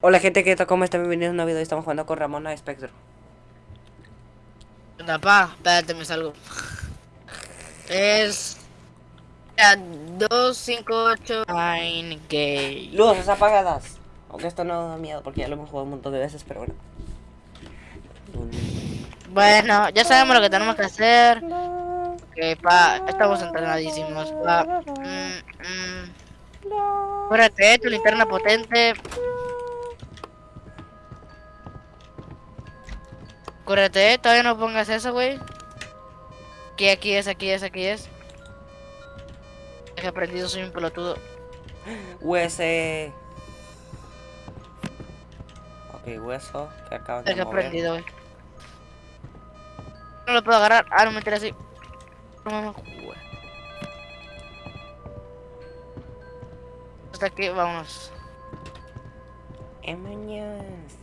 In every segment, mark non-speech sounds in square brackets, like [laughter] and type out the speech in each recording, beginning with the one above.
Hola gente, ¿qué tal? ¿Cómo están? Bienvenidos a un nuevo video. Estamos jugando con Ramona Spectro. Anda, pa, espérate, me salgo. Es... 258 Nine Gay. Luces apagadas. Aunque esto no da miedo porque ya lo hemos jugado un montón de veces, pero bueno. Bueno, ya sabemos lo que tenemos que hacer. Ok, pa, estamos entrenadísimos, pa. Mm, mm. Tu linterna potente. Cúrate, todavía no pongas eso, güey. Aquí, aquí es, aquí es, aquí es. He aprendido, soy un pelotudo. Huese. Ok, hueso que acaban de He mover. aprendido, güey. No lo puedo agarrar. Ah, no me entera así. No, mamá. güey. Hasta aquí, vámonos. Emañas.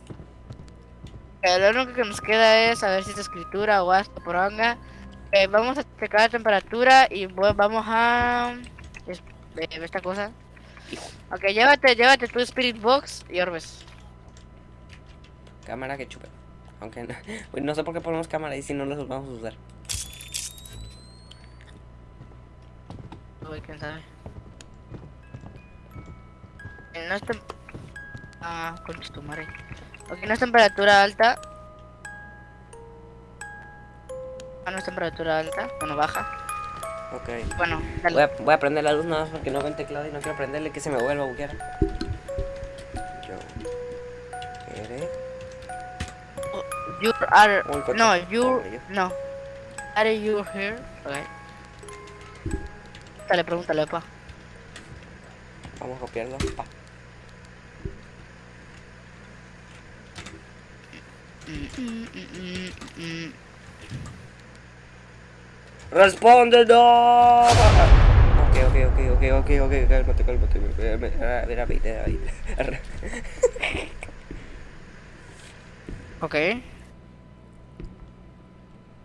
Lo único que nos queda es saber si es escritura o hasta poronga. Eh, vamos a checar la temperatura y bu- vamos a... eh, esta cosa. Ok, llévate, llévate tu Spirit Box y Orbes. Cámara que chupe. Aunque no, [laughs] no sé por qué ponemos cámara y si no los vamos a usar. Uy, quién sabe. Eh, No es tem- Ah, concha tu madre. Ok, no es temperatura alta. Ah, no es temperatura alta. Bueno, baja. Ok. Bueno, Voy a, voy a prender la luz nada más porque no veo el teclado y no quiero prenderle que se me vuelva a buguear. Yo. ¿Qué Oh, You are... No, you... No. Are you here? Ok. Dale, pregúntale, pa. Vamos a copiarlo. Pa. Mm, mm, mm, mm, mm. ¡Responde, no! Ok, ok, ok, ok, ok, ok, cálmate, cálmate. A ver, a ver, a ver. Ok.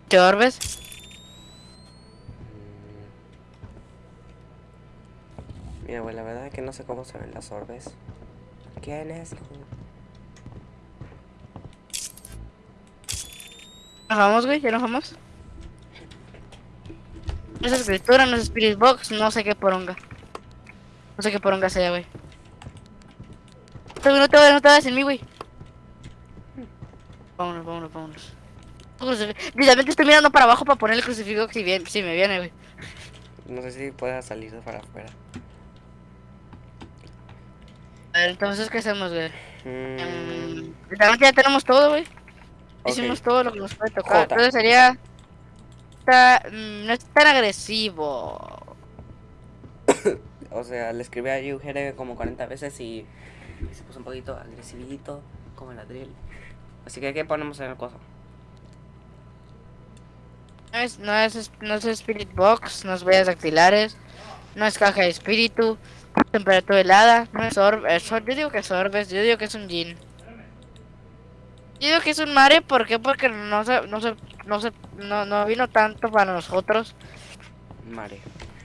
¿Te orbes? Mira, güey, la verdad es que no sé cómo se ven las orbes. ¿Quién es? ¿Nos vamos, güey? ¿Ya nos vamos? No es escritura, no es Spirit Box, no sé qué poronga. No sé qué poronga sea, güey. No te vayas, no te vayas en mí, güey. Vámonos, vámonos, vámonos. Literalmente estoy mirando para abajo para poner el crucifijo si, bien, si me viene, güey. No sé si pueda salir para afuera. A ver, entonces, ¿qué hacemos, güey? Mm, Mm, Literalmente ya tenemos todo, güey. Hicimos todo lo que nos puede tocar. Jota. Entonces sería... Está, mm, no es tan agresivo. [coughs] O sea, le escribí a Yugere como 40 veces y y se puso un poquito agresivito, como la drill. Así que, ¿qué ponemos en el coso? No es, no es, no es Spirit Box, no es huellas dactilares, no es caja de espíritu, temperatura helada, no es orb, es or- yo digo que es orbes, yo digo que es un Jin. Yo digo que es un mare, ¿por qué? Porque no se, no se, no se, no, no vino tanto para nosotros. Mare.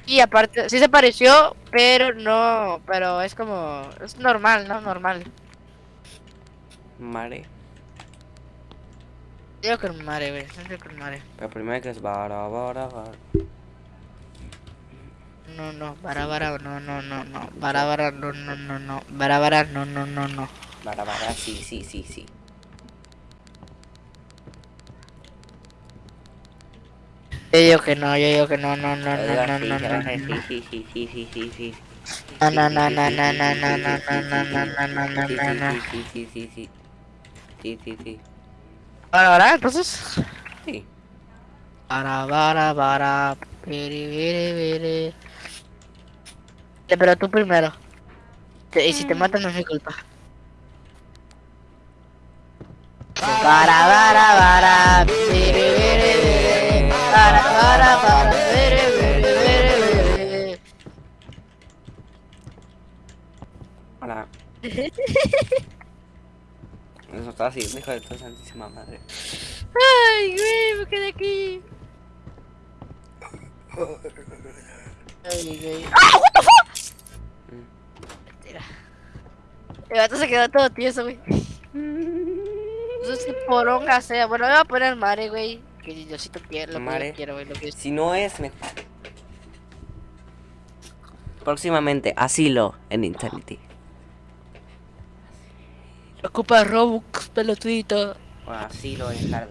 Y aparte, sí se pareció, pero no, pero es como, es normal, ¿no? Normal. Mare. Yo digo que es un mare, güey, yo digo que un mare. Pero primero que es bara, bara, bara. No, no, bara, bara, no, no, no, no, bara, bara, no, no, no, no, bara, bara, no, no, no, no. Bara, bara, sí, sí, sí, sí. Yo digo que no, yo digo que no, no, no, no, no, no, no, sí, no. sí, sí, sí, sí, sí, sí. No, no, no, no, no, no, no, no, no, no, no, no, no, no, no, no. Sí, sí, sí, sí. Sí, sí, sí. Ahora, ahora, entonces. Sí. Bara, bara, piri, piri, piri. Eh, Pero tú primero. Y si te matan no es mi culpa. Piri, piri, piri. Bara, bara, piri, piri, piri, piri. Hola. [laughs] Eso está así, hijo de tu santísima madre. Ay, güey, me quedé aquí. Ay, güey. ¡Ah, what the fuck! Mm. Mentira. El gato se quedó todo tieso, güey. No sé si poronga sea. Bueno, me voy a poner mare, güey. Que Diosito quiere, lo que Mare. yo quiero. Lo que Si no es, me... Próximamente, asilo en Insanity. Ocupa Robux, pelotudito. O asilo en Hard.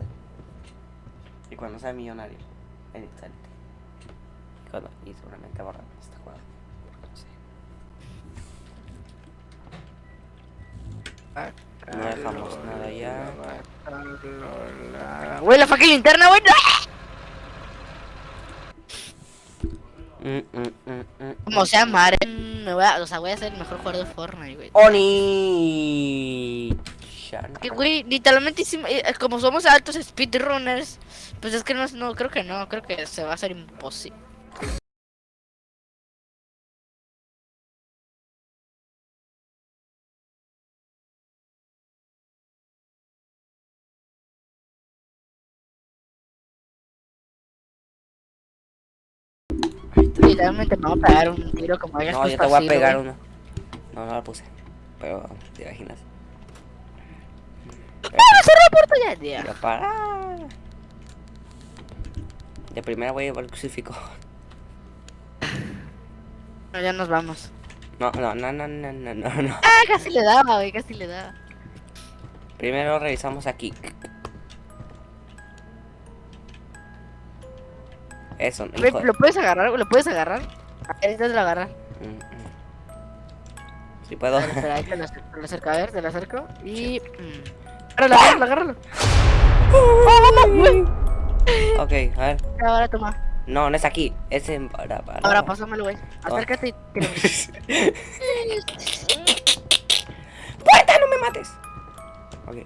Y cuando sea millonario, en Insanity. Y, cuando- y seguramente borran esta juego. No sé. No dejamos nada ya. Güey, la fucking linterna, güey. Mm, mm, mm, mm, Como sea mare. mm, Me voy a, o sea, voy a ser el mejor jugador de Fortnite, güey. Oni. Que, güey, literalmente hicimos- eh, como somos altos speedrunners, pues es que no, no, creo que no, creo que se va a hacer imposible. Literalmente me voy a pegar un tiro como hayas No, yo te voy a pegar uno. No, no lo puse. Pero, ¿te imaginas? ¡Ah, cerró la puerta ya, tío! Ya para. De primera voy a llevar el crucifijo. No, ya nos vamos. No, no, no, no, no, no, no, no. Ah, casi le daba, güey, casi le daba. Primero revisamos aquí. Eso, hijo. de- ¿Lo puedes agarrar? ¿Lo puedes agarrar? A ver, intenta agarrar. Mm, mm. Si puedo. Ver, espera, ahí te lo, te lo acerco, a ver, te lo acerco. Y... mm. Agárralo, agárralo, agárralo. ok, a ver. Ahora toma. No, no es aquí. Es en. Para, para. Ahora pásamelo, güey. Acércate y tírame. [laughs] ¡Puerta, no me mates! Ok,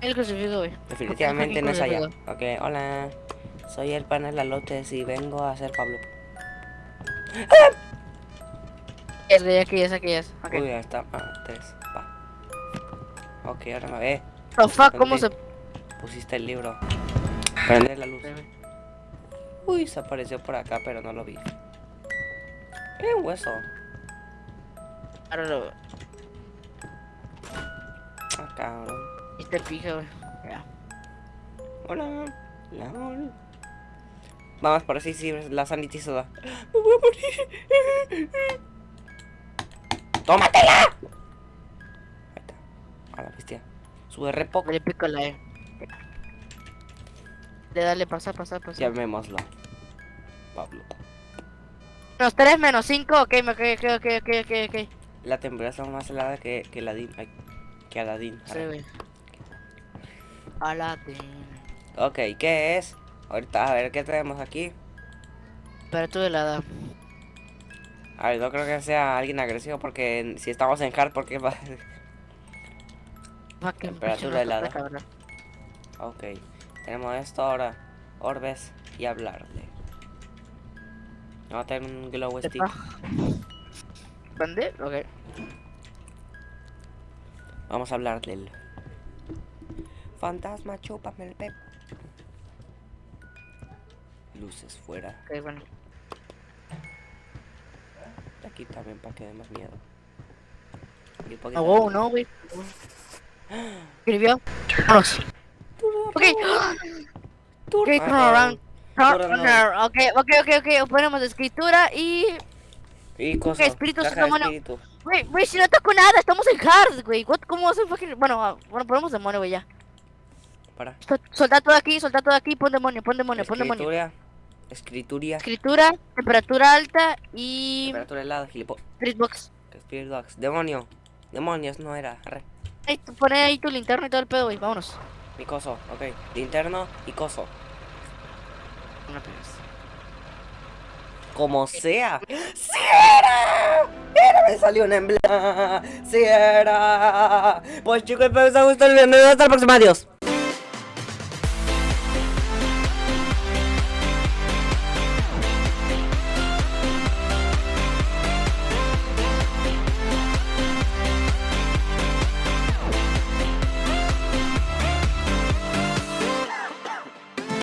El crucifijo, güey. definitivamente no es allá. Ok, hola. Soy el panel Lalotes y vengo a ser Pablo. Es, güey, aquí es, aquí es. Ok. Uy, ahí está. Ah, tres. Pa. Ok, ahora me ve. Sofá, ¿cómo se...? Pusiste el libro. Prende la luz. Uy, se apareció por acá, pero no lo vi. Un hueso. Ahora lo... Ah, cabrón. Este pija, güey. Ya. Hola. La hola. Vamos, por así sí, la sanity soda. Me voy a morir. ¡Tómatela! Ahí está. A la bestia. Sube re poco. Le pico la E. Le dale, pasa, pasa, pasa. Llamémoslo. Pablo. Menos 3, menos 5, ok, me- ok, ok, ok, ok, ok, ok. La temperatura es más helada que, que Aladín. ay, que Aladín. Sí, güey. Aladdin. Ok, ¿qué es? Ahorita, a ver, ¿qué tenemos aquí? Temperatura helada. A ver, no creo que sea alguien agresivo porque si estamos en hard, porque va... Fucking Temperatura helada. ok, tenemos esto ahora. Orbes y hablarle. Vamos a tener un glow stick. ¿Dónde? Ok. Vamos a hablarle. Fantasma, chúpame el pep. Luces fuera. Ok, bueno. Aquí también para que dé más miedo. Y un No, wow, güey. [gasps] Escribió. Vámonos. Ok. [gasps] Ok, Ah, turn around. Turn Turn around. Ok, ok, ok, ok. Ponemos escritura y. Y cosa. espíritus, espíritu. Güey, güey, si no toco nada, estamos en hard, güey. What- ¿Cómo vas a fucking.? Bueno, ah, bueno, ponemos demonio, güey, ya. Para. Sol- Solta todo aquí, solta todo aquí, pon demonio, pon demonio, pon demonio. Escritura. Escrituria. Escritura, temperatura alta y. Temperatura helada, gilipo. Spirit box. Spirit Dogs. Demonio. Demonios, no era. Arre. Ey, tú poné ahí tu linterna y todo el pedo, güey, vámonos. Mi coso, ok. Linterno y coso. Una vez. Como sea. ¡Sí era! ¡Era! Me salió un emblema. ¡Sí era! Pues chicos, espero que os haya gustado el video. Hasta la próxima. Adiós.